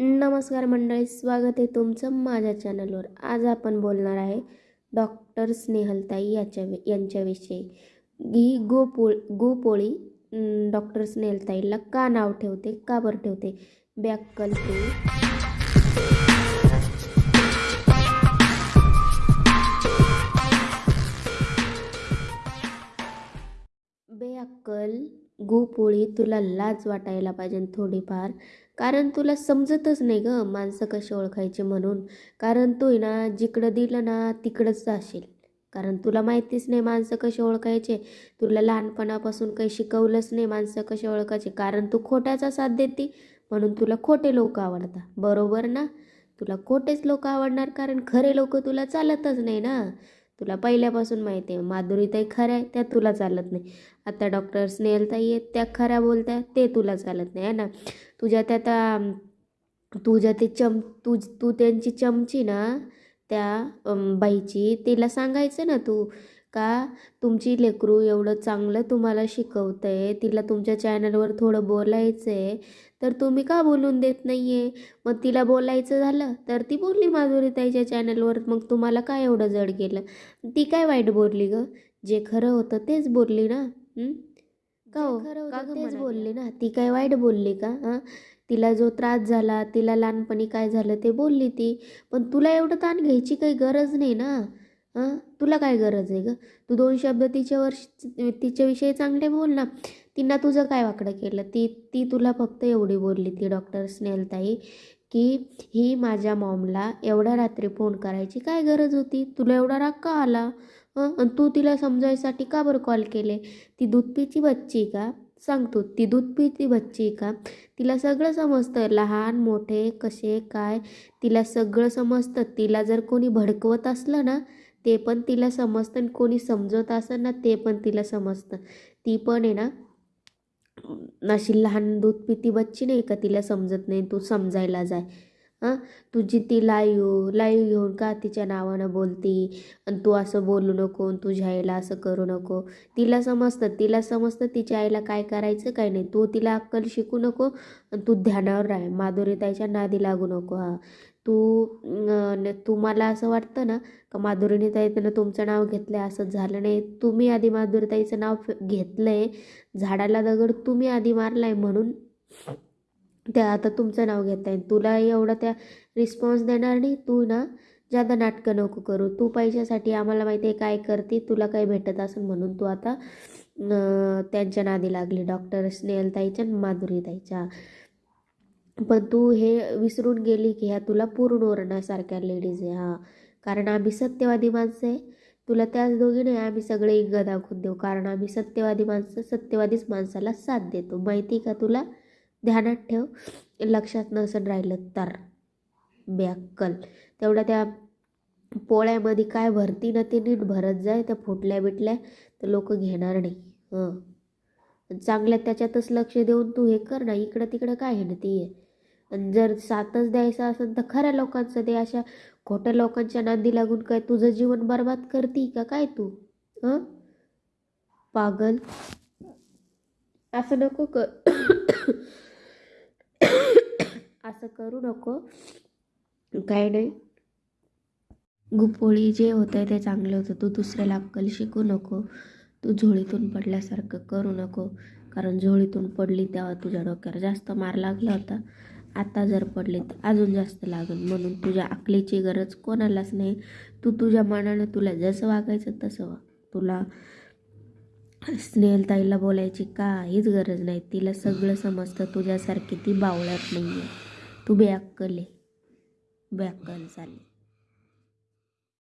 नमस्कार मंडळी स्वागत आहे तुमचं माझ्या चॅनलवर. आज आपण बोलणार आहे डॉक्टर स्नेहलताई याच्या यांच्याविषयी. ही गोपोळ गोपोळी डॉक्टर स्नेहलताईला का नाव ठेवते का बरं ठेवते? बॅक ते बेअक्कल गोपोळी तुला लाज वाटायला पाहिजे थोडीफार. कारण तुला समजतच नाही ग माणसं कशी ओळखायची म्हणून. कारण तू आहे ना जिकडं दिलं ना तिकडंच जाशील. कारण तुला माहितीच नाही माणसं कशी ओळखायचे. तुला लहानपणापासून काही शिकवलंच नाही माणसं कशी ओळखायचे. कारण तू खोट्याचा साथ देते म्हणून तुला खोटे लोक आवडतात. बरोबर ना? तुला खोटेच लोक आवडणार कारण खरे लोक तुला चालतच नाही ना? तुला पहिल्यापासून माहिती आहे माधुरीताई खऱ्या आहे त्या तुला चालत नाही. आता डॉक्टर स्नेहलताई आहेत त्या खऱ्या बोलत्या ते तुला चालत नाही आहे ना? तुझ्या त्या त्या तुझ्या ते चम तुझ तू त्यांची चमची ना त्या बाईची तिला सांगायचं ना तू का तुमची लेकरू एवढं चांगलं तुम्हाला शिकवतंय? तिला तुमच्या चॅनलवर थोडं बोलायचं आहे तर तुम्ही का बोलून देत नाही आहे मग तिला बोलायचं झालं तर ती बोलली माधुरीताईच्या चॅनलवर मग तुम्हाला काय एवढं जड गेलं? ती काय वाईट बोलली ग? जे खरं होतं तेच बोलली ना? का हो? का तेच बोलली ना? ती काय वाईट बोलली का? हां? तिला जो त्रास झाला तिला लहानपणी काय झालं ते बोलली ती. पण तुला एवढं ताण घ्यायची काही गरज नाही ना? हां तुला काय गरज आहे ग? तू दोन शब्द तिच्यावर तिच्याविषयी चांगले बोल ना. तिनं तुझं काय वाकडं केलं? ती ती तुला फक्त एवढी बोलली ती डॉक्टर स्नेहलताई की ही माझ्या मॉमला एवढ्या रात्री फोन करायची काय गरज होती? तुला एवढा राग का आला? हं आणि तू तिला समजायसाठी का बरं कॉल केले? ती दूध पिची बच्ची का? सांगतो ती दूध पिती बच्ची का? तिला सगळं समजतं लहान मोठे कसे काय? तिला सगळं समजतं. तिला जर कोणी भडकवत असलं ना ते पण तिला समजतं आणि कोणी समजवत असं ना ते पण तिला समजतं. ती पण आहे ना अशी लहान दूध पिती बच्ची नाही का तिला समजत नाही तू समजायला जाय. हां? तुझी ती लाईव लाईव घेऊन का तिच्या नावानं बोलती? आणि तू असं बोलू नको आणि तुझ्या आईला असं करू नको. तिला समजतं तिला समजतं तिच्या आईला काय करायचं काय नाही. तू तिला अक्कल शिकू नको आणि तू ध्यानावर राह. माधुरीताईच्या नादी लागू नको हा. तू तुम्हाला असं वाटतं ना का माधुरीताईनं तुमचं नाव घेतलं आहे असं झालं नाही. तुम्ही आधी माधुरीताईचं नाव घेतलं आहे झाडाला दगड तुम्ही आधी मारला आहे म्हणून त्या आता तुमचं नाव घेत आहे तुला एवढा त्या रिस्पॉन्स देणार नाही तू ना जादा नाटकं नको करू. तू पैशासाठी आम्हाला माहिती आहे काय करते तुला काही भेटत असेल म्हणून तू आता त्यांच्या नादी लागली. डॉक्टर स्नेहलताईच्या माधुरीताईच्या. पण तू हे विसरून गेली की ह्या तुला पूर्ण ओरण्यासारख्या लेडीज आहे हां. कारण आम्ही सत्यवादी माणसं आहे. तुला त्याच दोघी नाही आम्ही सगळे इंग दाखवून देऊ. कारण आम्ही सत्यवादी माणसं सत्यवादीच माणसाला साथ देतो. माहिती का तुला? ध्यानात ठेव. लक्षात नसेल राहिलं तर. बेअक्कल तेवढ्या त्या पोळ्यामध्ये काय भरती ना ते नीट भरत जाय. त्या फुटल्या बिटल्या तर लोक घेणार नाही. हं. चांगल्या त्याच्यातच लक्ष देऊन तू हे कर ना. इकडं तिकडं काय आहे ना ती? आहे जर साथच द्यायचं असेल तर खऱ्या लोकांचं दे. अशा खोट्या लोकांच्या नांदी लागून काय तुझं जीवन बर्बाद करती का? काय तू? हं पागल. असं नको क असं करू नको. काय नाही. गुपोळी जे होतं ते चांगलं होतं. तू दुसऱ्याला अक्कल शिकू नको. तू झोळीतून पडल्यासारखं करू नको. कारण झोळीतून पडली तेव्हा तुझ्या डोक्यावर जास्त मार लागला होता. आता जर पडले तर अजून जास्त लागेल. म्हणून तुझ्या अकलीची गरज कोणालाच नाही. तू तुझ्या मनानं तुला जसं वागायचं तसं वाग. तुला स्नेहलताईला बोलायची काहीच गरज नाही. तिला सगळं समजतं. तुझ्यासारखी ती बावळत नाही आहे तू बेअक्कल आहे. बेअक्कल चालेल